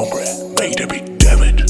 Hombre, baby, damn it.